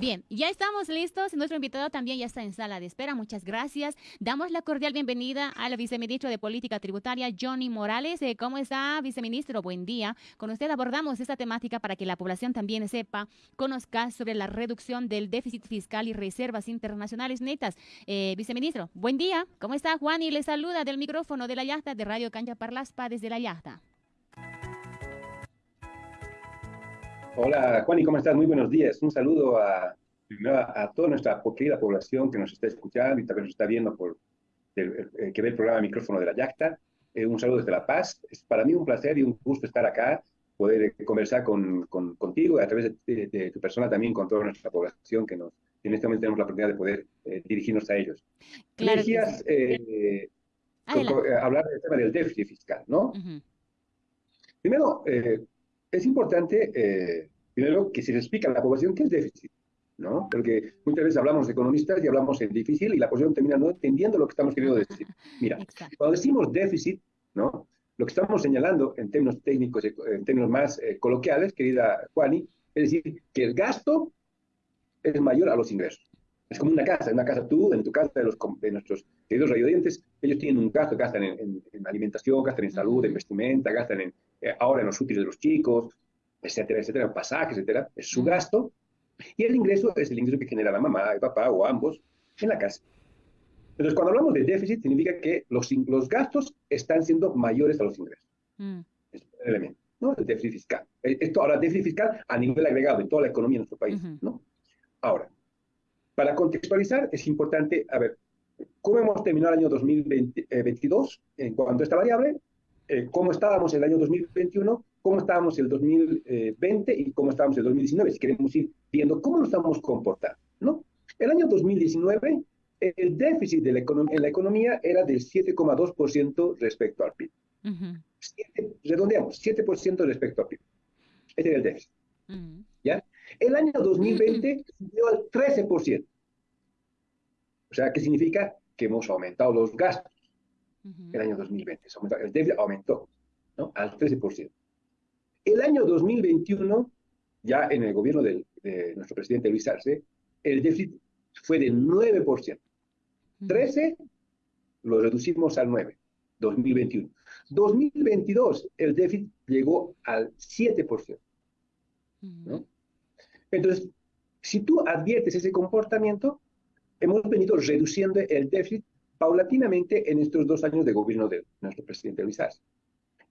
Bien, ya estamos listos. Nuestro invitado también ya está en sala de espera. Muchas gracias. Damos la cordial bienvenida al viceministro de Política Tributaria, Johnny Morales. Eh, ¿Cómo está, viceministro? Buen día. Con usted abordamos esta temática para que la población también sepa, conozca sobre la reducción del déficit fiscal y reservas internacionales netas. Eh, viceministro, buen día. ¿Cómo está, Juan? Y le saluda del micrófono de la yachta de Radio Cancha Parlaspa desde la yachta. Hola, Juan, ¿y cómo estás? Muy buenos días. Un saludo a, a, toda nuestra querida población que nos está escuchando y también nos está viendo por el, que ve el programa Micrófono de la Yacta. Eh, un saludo desde La Paz. Es para mí un placer y un gusto estar acá, poder conversar con, contigo y a través de, tu persona también con toda nuestra población que nos, en este momento tenemos la oportunidad de poder eh, dirigirnos a ellos. Claro decías, eh, hablar del tema del déficit fiscal, ¿no? Primero, es importante, eh, primero, que se les explique a la población qué es déficit, ¿no? Porque muchas veces hablamos de economistas y hablamos en difícil y la población termina no entendiendo lo que estamos queriendo decir. Mira, cuando decimos déficit, ¿no? Lo que estamos señalando en términos técnicos, en términos más eh, coloquiales, querida Juani, es decir, que el gasto es mayor a los ingresos. Es como una casa, en una casa tú, en tu casa de, los, de nuestros queridos radiodientes, ellos tienen un gasto, gastan en, alimentación, gastan en salud, en vestimenta, gastan en, eh, ahora en los útiles de los chicos, etcétera, etcétera, en pasajes, etcétera, es su gasto. Y el ingreso es el ingreso que genera la mamá, el papá o ambos en la casa. Entonces, cuando hablamos de déficit, significa que los, los gastos están siendo mayores a los ingresos. Mm. Es un elemento, ¿no? El déficit fiscal. Eh, esto ahora, déficit fiscal a nivel agregado de toda la economía de nuestro país, ¿no? Ahora, para contextualizar, es importante, a ver, ¿cómo hemos terminado el año 2022 eh, en cuanto a esta variable? Eh, ¿Cómo estábamos en el año 2021? ¿Cómo estábamos el 2020? ¿Y cómo estábamos el 2019? Si queremos ir viendo cómo nos estamos comportando, ¿no? El año 2019, el déficit de la en la economía era del 7,2% respecto al PIB. redondeamos, 7% respecto al PIB. Ese era el déficit. ¿Ya? El año 2020 subió al 13%. O sea, ¿qué significa? Que hemos aumentado los gastos. El año 2020. El déficit aumentó ¿no? al 13%. El año 2021, ya en el gobierno de nuestro presidente Luis Arce, el déficit fue de 9%. 13 lo reducimos al 9, 2021. 2022, el déficit llegó al 7%. ¿no? Entonces, si tú adviertes ese comportamiento, hemos venido reduciendo el déficit paulatinamente en estos dos años de gobierno de nuestro presidente Luis Arce.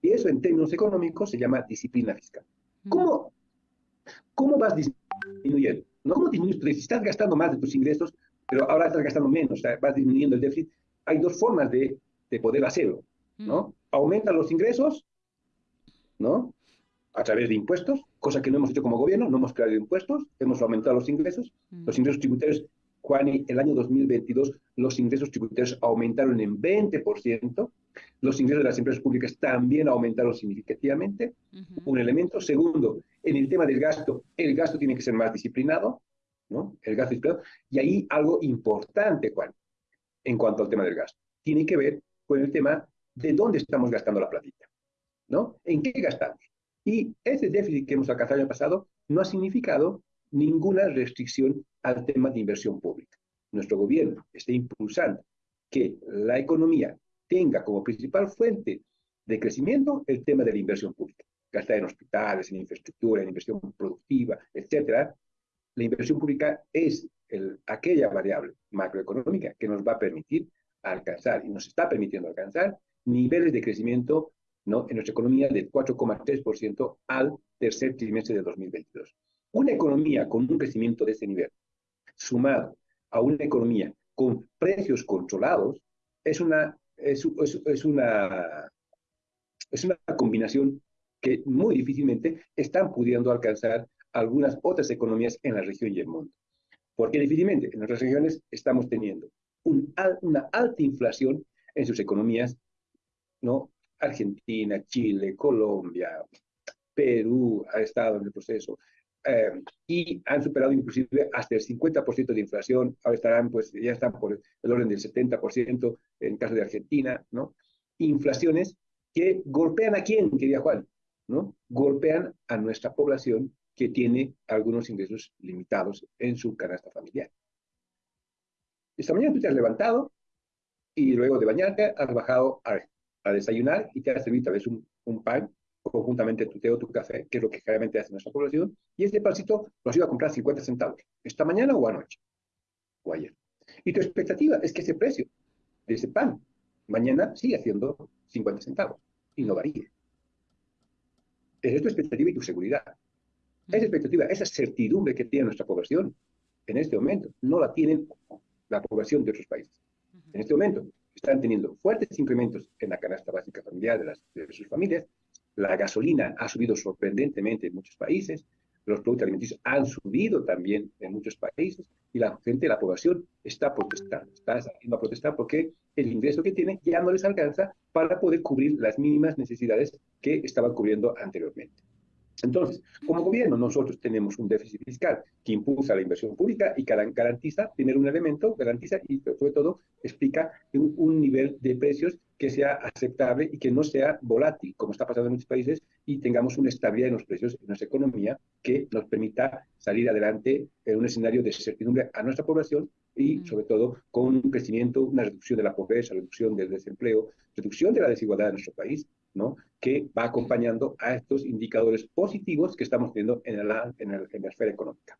Y eso en términos económicos se llama disciplina fiscal. ¿Cómo, cómo vas disminuyendo? No cómo disminuyes, si estás gastando más de tus ingresos, pero ahora estás gastando menos, o sea, vas disminuyendo el déficit. Hay dos formas de, de poder hacerlo, ¿no? Aumentan los ingresos, ¿no? a través de impuestos, cosa que no hemos hecho como gobierno, no hemos creado impuestos, hemos aumentado los ingresos. Mm. Los ingresos tributarios, Juan, el año 2022 los ingresos tributarios aumentaron en 20%, los ingresos de las empresas públicas también aumentaron significativamente, un elemento. Segundo, en el tema del gasto, el gasto tiene que ser más disciplinado, ¿no? El gasto disciplinado. Y ahí algo importante, Juan, en cuanto al tema del gasto, tiene que ver con el tema de dónde estamos gastando la platita, ¿no? ¿En qué gastamos? Y ese déficit que hemos alcanzado el año pasado no ha significado ninguna restricción al tema de inversión pública. Nuestro gobierno está impulsando que la economía tenga como principal fuente de crecimiento el tema de la inversión pública. Gastar en hospitales, en infraestructura, en inversión productiva, etc. La inversión pública es aquella variable macroeconómica que nos va a permitir alcanzar y nos está permitiendo alcanzar niveles de crecimiento ¿no? en nuestra economía del 4,3% al tercer trimestre de 2022. Una economía con un crecimiento de ese nivel, sumado a una economía con precios controlados, es una, es, una, es una combinación que muy difícilmente están pudiendo alcanzar algunas otras economías en la región y el mundo. Porque difícilmente en nuestras regiones estamos teniendo una alta inflación en sus economías ¿no? Argentina, Chile, Colombia, Perú ha estado en el proceso eh, y han superado inclusive hasta el 50% de inflación, ahora estarán, pues ya están por el orden del 70% en caso de Argentina, ¿no? Inflaciones que golpean a quién, quería Juan, ¿no? Golpean a nuestra población que tiene algunos ingresos limitados en su canasta familiar. Esta mañana tú te has levantado y luego de bañarte has bajado a, desayunar y te has servido tal vez un, un pan conjuntamente tu té o tu café, que es lo que generalmente hace nuestra población, y pancito lo has ido a comprar 50 centavos, esta mañana o anoche, o ayer. Y tu expectativa es que ese precio de ese pan mañana sigue haciendo 50 centavos y no varíe. Esa es tu expectativa y tu seguridad. Esa expectativa, esa certidumbre que tiene nuestra población en este momento, no la tienen la población de otros países. En este momento están teniendo fuertes incrementos en la canasta básica familiar de, las, de sus familias. La gasolina ha subido sorprendentemente en muchos países. Los productos alimenticios han subido también en muchos países y la gente, la población, está protestando. Está saliendo a protestar porque el ingreso que tiene ya no les alcanza para poder cubrir las mínimas necesidades que estaban cubriendo anteriormente. Entonces, como gobierno, nosotros tenemos un déficit fiscal que impulsa la inversión pública y garantiza tener un elemento, garantiza y sobre todo explica un, nivel de precios que sea aceptable y que no sea volátil, como está pasando en muchos países, y tengamos una estabilidad en los precios en nuestra economía que nos permita salir adelante en un escenario de certidumbre a nuestra población y, sobre todo, con un crecimiento, una reducción de la pobreza, reducción del desempleo, reducción de la desigualdad en nuestro país ¿no? Que va acompañando a estos indicadores positivos que estamos viendo en la, en, en la esfera económica.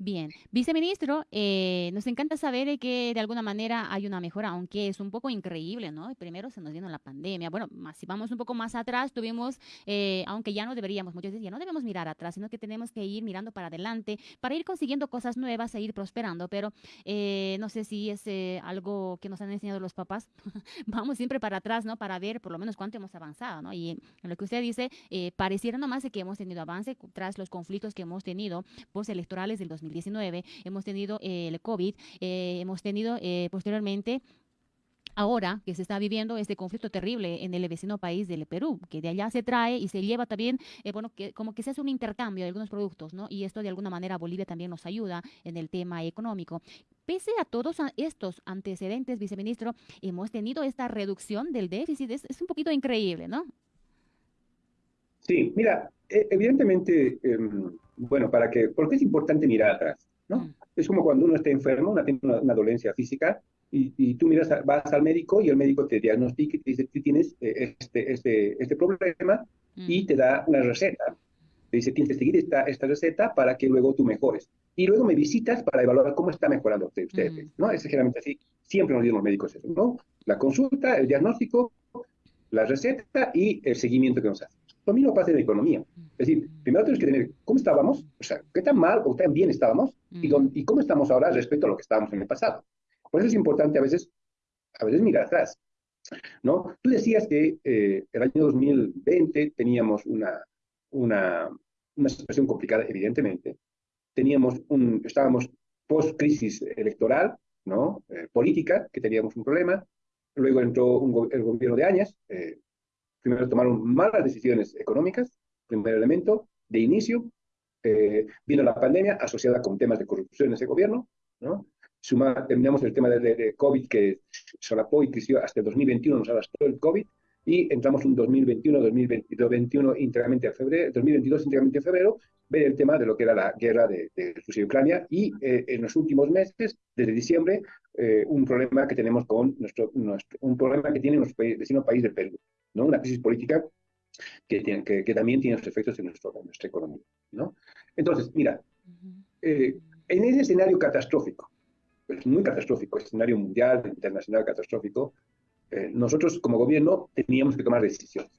Bien, viceministro, eh, nos encanta saber que de alguna manera hay una mejora, aunque es un poco increíble, ¿no? Primero se nos vino la pandemia. Bueno, si vamos un poco más atrás, tuvimos, eh, aunque ya no deberíamos, muchos dicen, ya no debemos mirar atrás, sino que tenemos que ir mirando para adelante para ir consiguiendo cosas nuevas e ir prosperando. Pero eh, no sé si es algo que nos han enseñado los papás. vamos siempre para atrás, ¿no? Para ver por lo menos cuánto hemos avanzado, ¿no? Y lo que usted dice, pareciera nomás que hemos tenido avance tras los conflictos que hemos tenido postelectorales del 2020 2019, hemos tenido eh, el COVID, eh, hemos tenido eh, posteriormente ahora que se está viviendo este conflicto terrible en el vecino país del Perú, que de allá se trae y se lleva también, bueno, que como que se hace un intercambio de algunos productos, ¿no? Y esto de alguna manera Bolivia también nos ayuda en el tema económico. Pese a todos estos antecedentes, viceministro, hemos tenido esta reducción del déficit, es un poquito increíble, ¿no? Sí, mira, e, evidentemente em, bueno, para que, porque es importante mirar atrás, ¿no? Mm. Es como cuando uno está enfermo, una, tiene una, dolencia física, y, y, tú miras, vas al médico y el médico te diagnostica y te dice, tú tienes eh, este, este, este problema y mm. te da una receta. Te dice, tienes que seguir esta, esta receta para que luego tú mejores. Y luego me visitas para evaluar cómo está mejorando usted, mm. ¿no? Es generalmente así. Siempre nos dicen los médicos eso, ¿no? La consulta, el diagnóstico, la receta y el seguimiento que nos hace. Lo mismo pasa en la economía. Es decir, primero tenemos que tener cómo estábamos, o sea, qué tan mal o tan bien estábamos y, y cómo estamos ahora respecto a lo que estábamos en el pasado. Por eso es importante a veces, a veces mirar atrás. ¿no? Tú decías que eh, el año 2020 teníamos una, una, una situación complicada, evidentemente. Teníamos un, estábamos post-crisis electoral, ¿no? Eh, política, que teníamos un problema. Luego entró el gobierno de Áñez, eh, primero tomaron malas decisiones económicas, primer elemento, de inicio, eh, vino la pandemia asociada con temas de corrupción en ese gobierno, ¿no? Suma, terminamos el tema de, COVID que solapó y creció hasta el 2021, nos arrastró el COVID, y entramos un 2021, 2021 íntegramente en febrero, 2022 íntegramente en febrero, ver el tema de lo que era la guerra de, de Rusia y Ucrania y eh, en los últimos meses, desde diciembre, eh, un problema que tenemos con nuestro, nuestro, un problema que tiene nuestro vecino país del Perú, ¿no? Una crisis política que, tiene, que, que también tiene sus efectos en, nuestro, en nuestra economía, ¿no? Entonces, mira, eh, en ese escenario catastrófico, pues muy catastrófico, escenario mundial, internacional catastrófico, eh, nosotros como gobierno teníamos que tomar decisiones.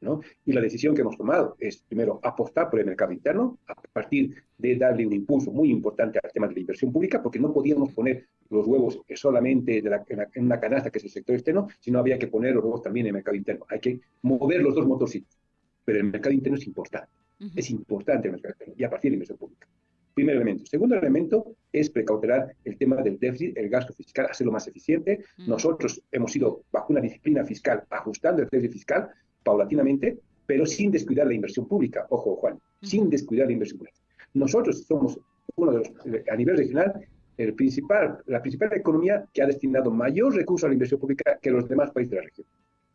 ¿No? Y la decisión que hemos tomado es, primero, apostar por el mercado interno, a partir de darle un impulso muy importante al tema de la inversión pública, porque no podíamos poner los huevos solamente en, una canasta que es el sector externo, sino había que poner los huevos también en el mercado interno. Hay que mover los dos motorcitos. Pero el mercado interno es importante. Es importante el mercado interno y a partir de la inversión pública. Primer elemento. Segundo elemento es precautelar el tema del déficit, el gasto fiscal, hacerlo más eficiente. Nosotros hemos ido bajo una disciplina fiscal ajustando el déficit fiscal paulatinamente, pero sin descuidar la inversión pública. Ojo, Juan, sin descuidar la inversión pública. Nosotros somos uno de los, a nivel regional, el principal, la principal economía que ha destinado mayor recurso a la inversión pública que los demás países de la región,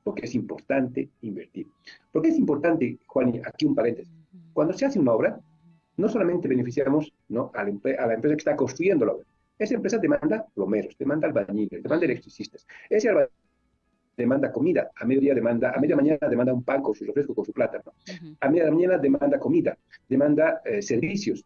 porque es importante invertir. ¿Por qué es importante, Juan? Aquí un paréntesis. Cuando se hace una obra, no solamente beneficiamos ¿no? a, la, a la empresa que está construyendo la obra, esa empresa demanda plomeros, demanda albañiles, demanda electricistas. Ese albañil demanda comida, a mediodía demanda, a media mañana demanda un pan con su refresco, con su plátano. A media mañana demanda comida, demanda eh, servicios.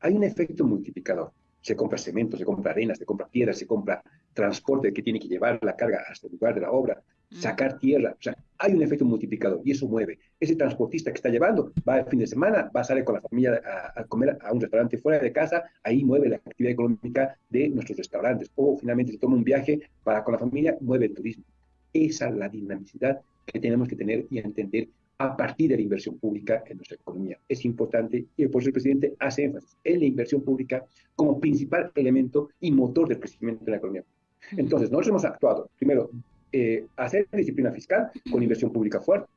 Hay un efecto multiplicador. Se compra cemento, se compra arena, se compra piedra, se compra transporte que tiene que llevar la carga hasta el lugar de la obra, sacar tierra. O sea, hay un efecto multiplicador y eso mueve. Ese transportista que está llevando va el fin de semana, va a salir con la familia a, comer a un restaurante fuera de casa, ahí mueve la actividad económica de nuestros restaurantes. O finalmente se toma un viaje para con la familia, mueve el turismo. Esa es la dinamicidad que tenemos que tener y entender a partir de la inversión pública en nuestra economía. Es importante y por eso el presidente hace énfasis en la inversión pública como principal elemento y motor del crecimiento de la economía. Entonces, nosotros hemos actuado, primero, eh, hacer disciplina fiscal con inversión pública fuerte,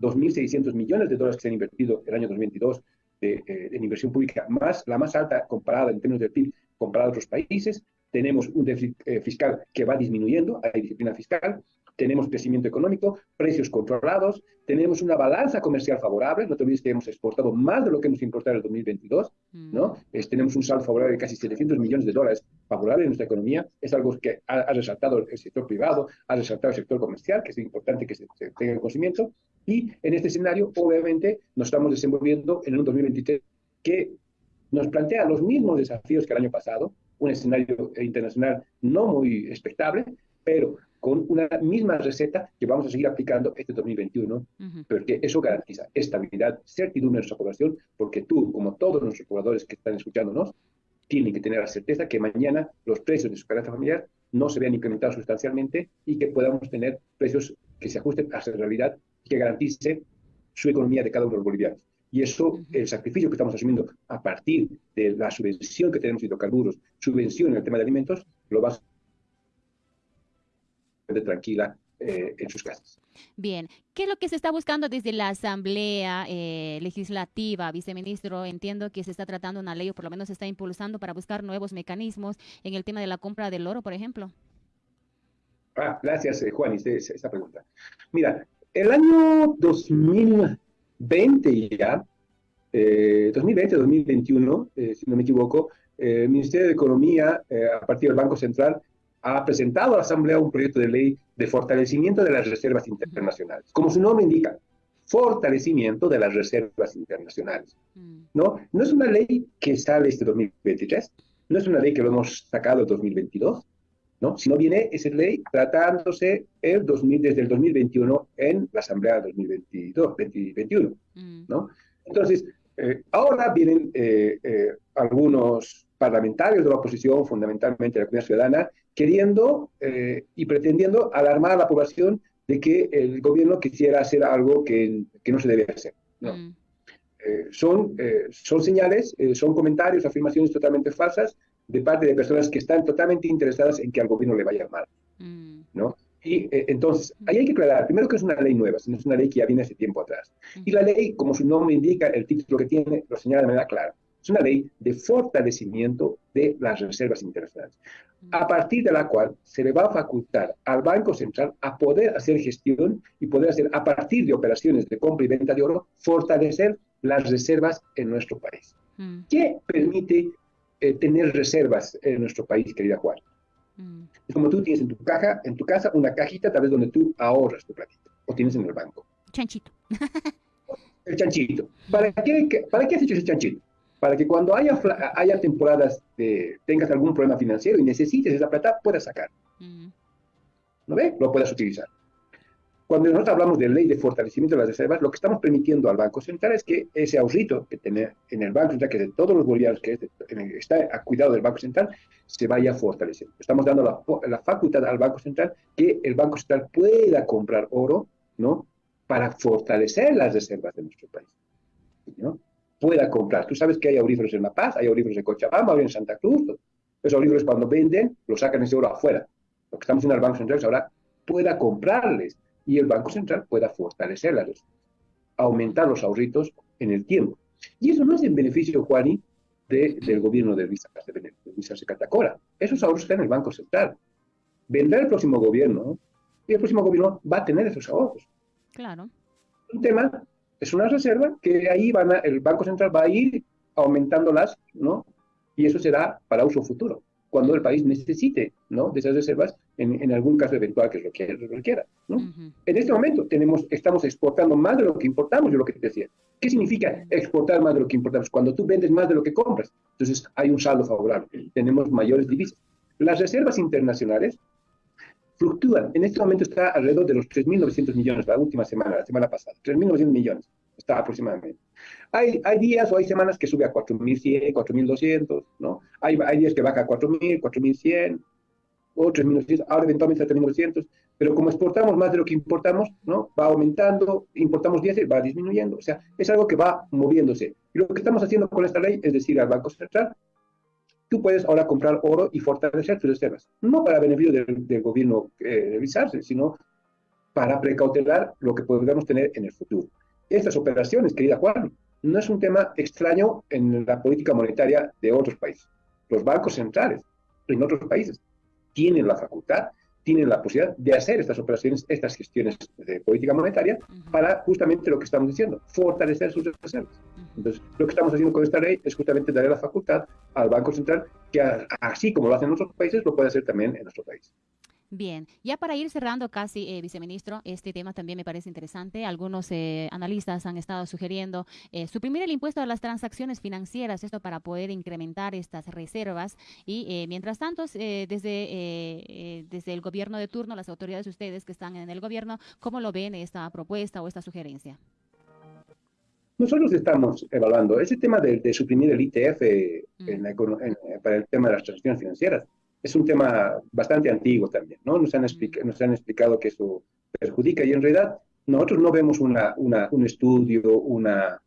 2.600 millones de dólares que se han invertido el año 2022 eh, en inversión pública, más, la más alta comparada en términos de PIB comparada a otros países. Tenemos un déficit eh, fiscal que va disminuyendo, hay disciplina fiscal, tenemos crecimiento económico, precios controlados, tenemos una balanza comercial favorable, no te olvides que hemos exportado más de lo que hemos importado en el 2022, ¿no? Mm. tenemos un saldo favorable de casi 700 millones de dólares favorable en nuestra economía, es algo que ha, resaltado el sector privado, ha resaltado el sector comercial, que es importante que se, tenga el conocimiento, y en este escenario, obviamente, nos estamos desenvolviendo en un 2023 que nos plantea los mismos desafíos que el año pasado, un escenario internacional no muy expectable, pero con una misma receta que vamos a seguir aplicando este 2021, porque eso garantiza estabilidad, certidumbre en nuestra población, porque tú, como todos nuestros pobladores que están escuchándonos, tienen que tener la certeza que mañana los precios de su canasta familiar no se vean incrementados sustancialmente y que podamos tener precios que se ajusten a su realidad y que garantice su economía de cada uno de los bolivianos. Y eso, el sacrificio que estamos asumiendo a partir de la subvención que tenemos en hidrocarburos, subvención en el tema de alimentos, lo va a tranquila eh, en sus casas. Bien, ¿qué es lo que se está buscando desde la Asamblea eh, Legislativa, viceministro? Entiendo que se está tratando una ley o por lo menos se está impulsando para buscar nuevos mecanismos en el tema de la compra del oro, por ejemplo. Ah, gracias, eh, Juan, esa pregunta. Mira, el año 2020 ya, 2020-2021, si no me equivoco, el Ministerio de Economía, a partir del Banco Central, ha presentado a la Asamblea un proyecto de ley de fortalecimiento de las reservas internacionales. Como su nombre indica, fortalecimiento de las reservas internacionales. ¿no? no es una ley que sale este 2023, no es una ley que lo hemos sacado en 2022, ¿no? sino viene esa ley tratándose el 2000, desde el 2021 en la Asamblea 2022, 2021. Mm. ¿no? Entonces, eh, ahora vienen eh, eh, algunos parlamentarios de la oposición, fundamentalmente la comunidad ciudadana, queriendo eh, y pretendiendo alarmar a la población de que el gobierno quisiera hacer algo que, que no se debe hacer. Mm. Eh, son, eh, son señales, son comentarios, afirmaciones totalmente falsas de parte de personas que están totalmente interesadas en que al gobierno le vaya mal. Mm. ¿no? Y entonces, ahí hay que aclarar, primero que es una ley nueva, sino es una ley que ya viene hace tiempo atrás. Y la ley, como su nombre indica, el título que tiene, lo señala de manera clara. Es una ley de fortalecimiento de las reservas internacionales, a partir de la cual se le va a facultar al Banco Central a poder hacer gestión y poder hacer, a partir de operaciones de compra y venta de oro, fortalecer las reservas en nuestro país. Mm. ¿Qué permite eh, tener reservas en nuestro país, querida Juan? Mm. Es como tú tienes en tu caja, en tu casa, una cajita tal vez donde tú ahorras tu platito, o tienes en el banco. Chanchito. el chanchito. ¿Para qué, ¿Para qué has hecho ese chanchito? Para que cuando haya, haya temporadas de tengas algún problema financiero y necesites esa plata, puedas sacar. ¿No ve? Lo puedas utilizar. Cuando nosotros hablamos de ley de fortalecimiento de las reservas, lo que estamos permitiendo al Banco Central es que ese ahorrito que tiene en el Banco Central, que es de todos los bolivianos, que está a cuidado del Banco Central, se vaya a fortalecer. Estamos dando la, la, facultad al Banco Central que el Banco Central pueda comprar oro, ¿no? Para fortalecer las reservas de nuestro país, ¿no? Pueda comprar. Tú sabes que hay auríferos en La Paz, hay auríferos en Cochabamba, hay en Santa Cruz. Esos auríferos cuando venden, lo sacan ese oro afuera. Lo que estamos haciendo el Banco Central es ahora pueda comprarles y el Banco Central pueda fortalecerlas, aumentar los ahorritos en el tiempo. Y eso no es en beneficio, Juani, del gobierno de Luis, de Luis Catacora. Esos ahorros están en el Banco Central. Vendrá el próximo gobierno y el próximo gobierno va a tener esos ahorros. Claro. Un tema Es una reserva que ahí van el Banco Central va a ir aumentándolas, ¿no? Y eso será para uso futuro, cuando el país necesite, ¿no? De esas reservas en, en algún caso eventual que es lo que requiera, ¿no? En este momento tenemos, estamos exportando más de lo que importamos, yo lo que te decía. ¿Qué significa exportar más de lo que importamos? Cuando tú vendes más de lo que compras, entonces hay un saldo favorable, tenemos mayores divisas. Las reservas internacionales fluctúan. En este momento está alrededor de los 3.900 millones, la última semana, la semana pasada. 3.900 millones está aproximadamente. Hay, hay días o hay semanas que sube a 4.100, 4.200, ¿no? Hay, hay días que baja a 4.000, 4.100, o 3.900, ahora eventualmente a 3.900, pero como exportamos más de lo que importamos, ¿no? Va aumentando, importamos 10, va disminuyendo. O sea, es algo que va moviéndose. Y lo que estamos haciendo con esta ley es decir al Banco Central, tú puedes ahora comprar oro y fortalecer tus reservas. No para beneficio del, gobierno eh, revisarse, sino para precautelar lo que podamos tener en el futuro. Estas operaciones, querida Juan, no es un tema extraño en la política monetaria de otros países. Los bancos centrales en otros países tienen la facultad, tienen la posibilidad de hacer estas operaciones, estas gestiones de política monetaria para justamente lo que estamos diciendo, fortalecer sus reservas. Entonces, lo que estamos haciendo con esta ley es justamente darle la facultad al Banco Central que así como lo hacen en otros países, lo puede hacer también en nuestro país. Bien, ya para ir cerrando casi, eh, viceministro, este tema también me parece interesante. Algunos eh, analistas han estado sugiriendo eh, suprimir el impuesto a las transacciones financieras, esto para poder incrementar estas reservas. Y mientras tanto, desde, desde el gobierno de turno, las autoridades de ustedes que están en el gobierno, ¿cómo lo ven esta propuesta o esta sugerencia? Nosotros estamos evaluando ese tema de, suprimir el ITF mm. para el tema de las transacciones financieras es un tema bastante antiguo también, ¿no? Nos han, nos han explicado que eso perjudica y en realidad nosotros no vemos una, un estudio, una,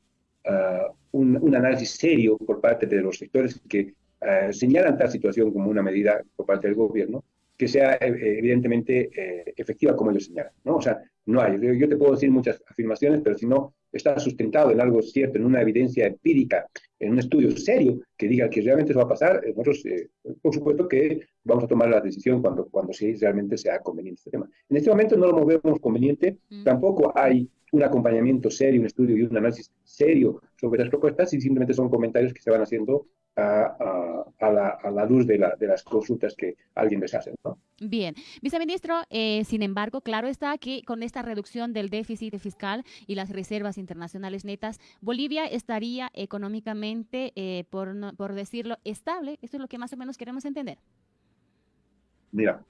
uh, un, análisis serio por parte de los sectores que uh, señalan tal situación como una medida por parte del gobierno que sea eh, evidentemente eh, efectiva como ellos señalan, ¿no? O sea, no hay. Yo te puedo decir muchas afirmaciones, pero si no está sustentado en algo cierto, en una evidencia empírica, en un estudio serio que diga que realmente eso va a pasar, eh, nosotros, eh, por supuesto que vamos a tomar la decisión cuando, cuando sí realmente sea conveniente este tema. En este momento no lo movemos conveniente, mm. tampoco hay un acompañamiento serio, un estudio y un análisis serio sobre las propuestas y simplemente son comentarios que se van haciendo a, la, luz de, las consultas que alguien les hace. Bien, viceministro, eh, sin embargo, claro está que con esta reducción del déficit fiscal y las reservas internacionales netas, Bolivia estaría económicamente, eh, por, por decirlo, estable. Esto es lo que más o menos queremos entender. Mira,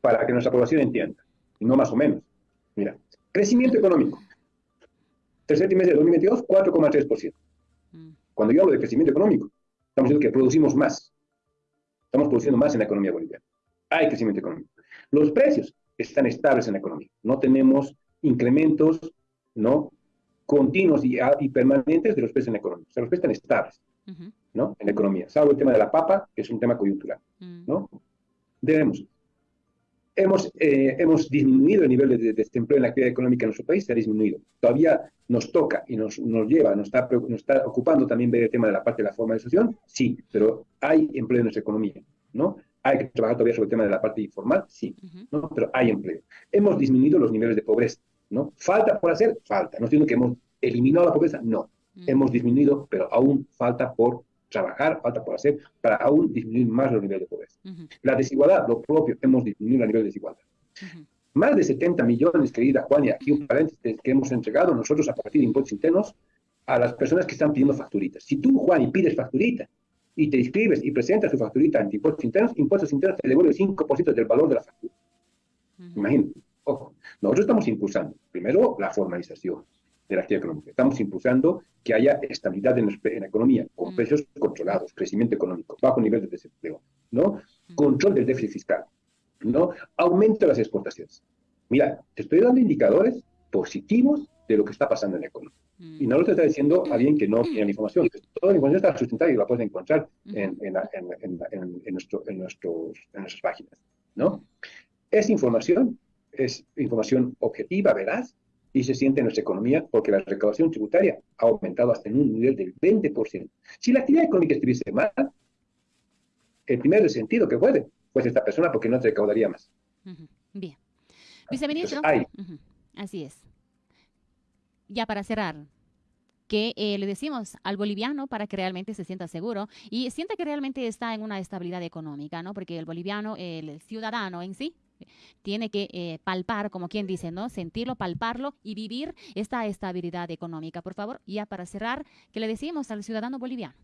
para que nuestra población entienda, y no más o menos, mira, crecimiento económico. Tercer trimestre de 2022, 4,3%. Mm. Cuando yo hablo de crecimiento económico, Estamos diciendo que producimos más. Estamos produciendo más en la economía boliviana. Hay crecimiento económico. Los precios están estables en la economía. No tenemos incrementos ¿no? continuos y, permanentes de los precios en la economía. O sea, los precios están estables ¿no? en la economía, salvo el tema de la papa, que es un tema coyuntural. Mm. ¿no? Debemos hemos, eh, hemos disminuido el nivel de, desempleo en la actividad económica en nuestro país, se ha disminuido. Todavía nos toca y nos, nos lleva, nos está, nos está ocupando también ver el tema de la parte de la formalización, sí, pero hay empleo en nuestra economía, ¿no? Hay que trabajar todavía sobre el tema de la parte informal, sí, ¿no? Pero hay empleo. Hemos disminuido los niveles de pobreza, ¿no? ¿Falta por hacer? Falta. No estoy que hemos eliminado la pobreza, no. Hemos disminuido, pero aún falta por trabajar, falta por hacer para aún disminuir más los niveles de pobreza. La desigualdad, lo propio, hemos disminuido el nivel de desigualdad. Más de 70 millones, querida Juan, y aquí un paréntesis que hemos entregado nosotros a partir de impuestos internos a las personas que están pidiendo facturitas. Si tú, Juan, y pides facturita y te inscribes y presentas tu facturita ante impuestos internos, impuestos internos te devuelve el 5% del valor de la factura. Imagínate. Ojo, nosotros estamos impulsando, primero, la formalización actividad económica. Estamos impulsando que haya estabilidad en, la economía, con mm. precios controlados, crecimiento económico, bajo nivel de desempleo, ¿no? Mm. Control del déficit fiscal, ¿no? Aumento de las exportaciones. Mira, te estoy dando indicadores positivos de lo que está pasando en la economía. Mm. Y no lo te está diciendo alguien que no tiene la información. Toda la información está sustentada y la puedes encontrar en, en, en, nuestro, en, nuestros, en nuestras páginas, ¿no? Esa información es información objetiva, veraz, y se siente en nuestra economía porque la recaudación tributaria ha aumentado hasta en un nivel del 20%. Si la actividad económica estuviese mal, el primer sentido que puede, pues esta persona porque no te recaudaría más. Bien. Viceministro. Así es. Ya para cerrar, que eh, le decimos al boliviano para que realmente se sienta seguro y sienta que realmente está en una estabilidad económica, ¿no? Porque el boliviano, el ciudadano en sí, tiene que eh, palpar, como quien dice, ¿no? Sentirlo, palparlo y vivir esta estabilidad económica. Por favor, ya para cerrar, ¿qué le decimos al ciudadano boliviano?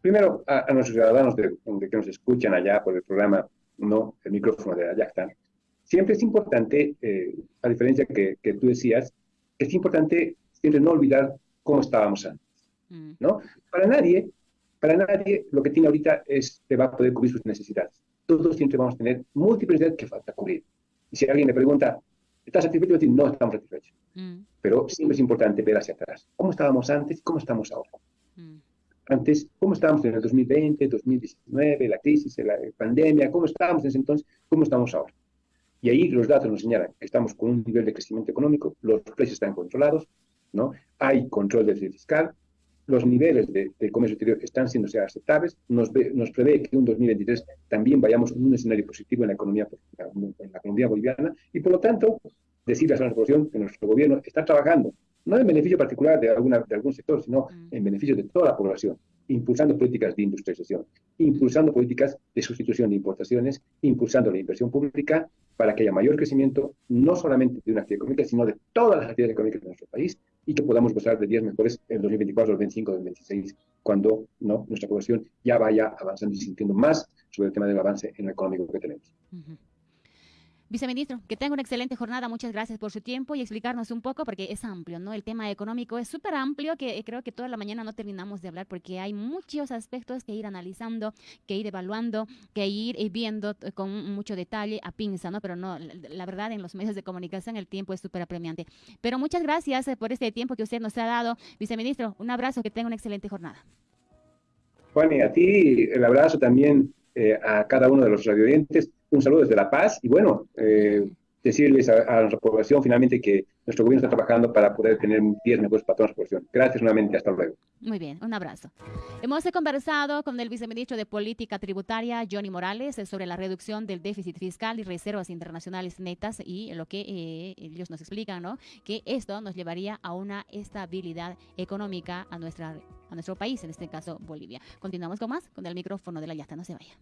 Primero, a, nuestros ciudadanos de, que nos escuchan allá por el programa, no el micrófono de Ayacta, siempre es importante, eh, a diferencia que, que, tú decías, es importante siempre no olvidar cómo estábamos antes, mm. ¿no? Para nadie, para nadie lo que tiene ahorita es que va a poder cubrir sus necesidades todos siempre vamos a tener múltiples necesidades que falta cubrir. Y si alguien le pregunta, ¿estás satisfecho? Decir, no estamos satisfechos. Mm. Pero siempre es importante ver hacia atrás. ¿Cómo estábamos antes y cómo estamos ahora? Mm. Antes, ¿cómo estábamos en el 2020, 2019, la crisis, la pandemia? ¿Cómo estábamos en ese entonces? ¿Cómo estamos ahora? Y ahí los datos nos señalan que estamos con un nivel de crecimiento económico, los precios están controlados, ¿no? hay control del fiscal, los niveles de, comercio exterior están siendo aceptables, nos, nos, prevé que en 2023 también vayamos en un escenario positivo en la economía, en la economía boliviana y por lo tanto decirles a la población que nuestro gobierno está trabajando, no en beneficio particular de, alguna, de algún sector, sino mm. en beneficio de toda la población, impulsando políticas de industrialización, impulsando políticas de sustitución de importaciones, impulsando la inversión pública para que haya mayor crecimiento, no solamente de una actividad económica, sino de todas las actividades económicas de nuestro país y que podamos gozar de días mejores en 2024, 2025, 2026, cuando nuestra población ya vaya avanzando y sintiendo más sobre el tema del avance en el económico que tenemos. Viceministro, que tenga una excelente jornada. Muchas gracias por su tiempo y explicarnos un poco, porque es amplio, ¿no? El tema económico es súper amplio, que creo que toda la mañana no terminamos de hablar, porque hay muchos aspectos que ir analizando, que ir evaluando, que ir eh, viendo con mucho detalle a pinza, ¿no? Pero no, la verdad, en los medios de comunicación el tiempo es súper apremiante. Pero muchas gracias eh, por este tiempo que usted nos ha dado. Viceministro, un abrazo, que tenga una excelente jornada. Juan, y a ti el abrazo también eh, a cada uno de los radioyentes un saludo desde La Paz y bueno, eh, decirles a, nuestra población finalmente que nuestro gobierno está trabajando para poder tener 10 mejores patrones de población. Gracias nuevamente, hasta luego. Muy bien, un abrazo. Hemos conversado con el viceministro de Política Tributaria, Johnny Morales, sobre la reducción del déficit fiscal y reservas internacionales netas y lo que eh, ellos nos explican, ¿no? Que esto nos llevaría a una estabilidad económica a, nuestra, a nuestro país, en este caso Bolivia. Continuamos con más, con el micrófono de la Yasta, no se vaya.